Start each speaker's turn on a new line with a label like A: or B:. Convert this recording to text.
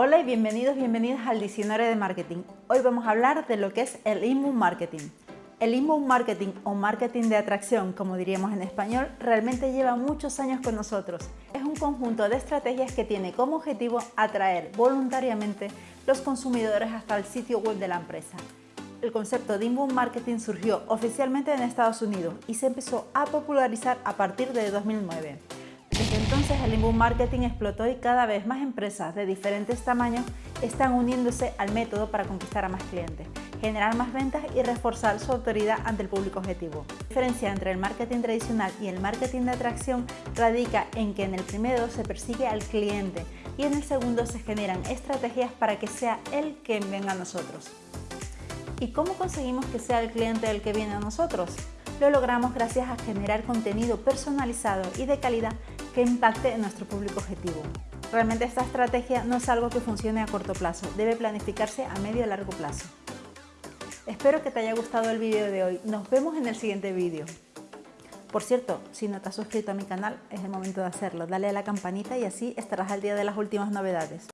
A: Hola y bienvenidos, bienvenidas al Diccionario de Marketing. Hoy vamos a hablar de lo que es el inbound marketing. El inbound marketing o marketing de atracción, como diríamos en español, realmente lleva muchos años con nosotros. Es un conjunto de estrategias que tiene como objetivo atraer voluntariamente los consumidores hasta el sitio web de la empresa. El concepto de inbound marketing surgió oficialmente en Estados Unidos y se empezó a popularizar a partir de 2009. Desde entonces el inbound marketing explotó y cada vez más empresas de diferentes tamaños están uniéndose al método para conquistar a más clientes, generar más ventas y reforzar su autoridad ante el público objetivo. La diferencia entre el marketing tradicional y el marketing de atracción radica en que en el primero se persigue al cliente y en el segundo se generan estrategias para que sea él quien venga a nosotros. ¿Y cómo conseguimos que sea el cliente el que viene a nosotros? Lo logramos gracias a generar contenido personalizado y de calidad que impacte en nuestro público objetivo. Realmente esta estrategia no es algo que funcione a corto plazo, debe planificarse a medio y largo plazo. Espero que te haya gustado el vídeo de hoy. Nos vemos en el siguiente vídeo. Por cierto, si no te has suscrito a mi canal, es el momento de hacerlo. Dale a la campanita y así estarás al día de las últimas novedades.